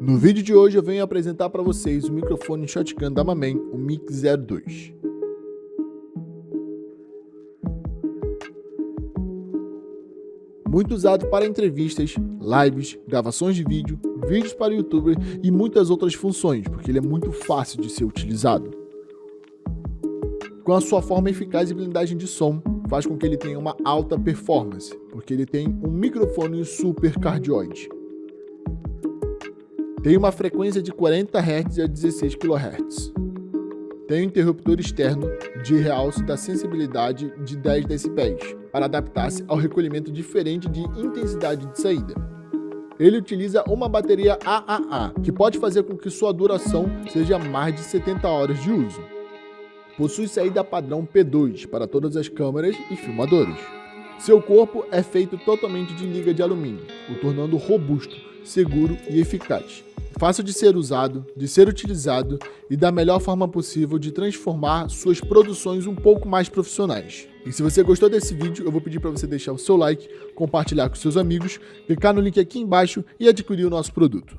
No vídeo de hoje eu venho apresentar para vocês o microfone Shotgun da Mamen, o Mic 02. Muito usado para entrevistas, lives, gravações de vídeo, vídeos para youtuber e muitas outras funções, porque ele é muito fácil de ser utilizado. Com a sua forma eficaz e blindagem de som, faz com que ele tenha uma alta performance, porque ele tem um microfone super cardioide. Tem uma frequência de 40 Hz a 16 kHz. Tem um interruptor externo de realce da sensibilidade de 10 dB, para adaptar-se ao recolhimento diferente de intensidade de saída. Ele utiliza uma bateria AAA, que pode fazer com que sua duração seja mais de 70 horas de uso. Possui saída padrão P2 para todas as câmeras e filmadores. Seu corpo é feito totalmente de liga de alumínio, o tornando robusto, seguro e eficaz fácil de ser usado, de ser utilizado e da melhor forma possível de transformar suas produções um pouco mais profissionais. E se você gostou desse vídeo, eu vou pedir para você deixar o seu like, compartilhar com seus amigos, clicar no link aqui embaixo e adquirir o nosso produto.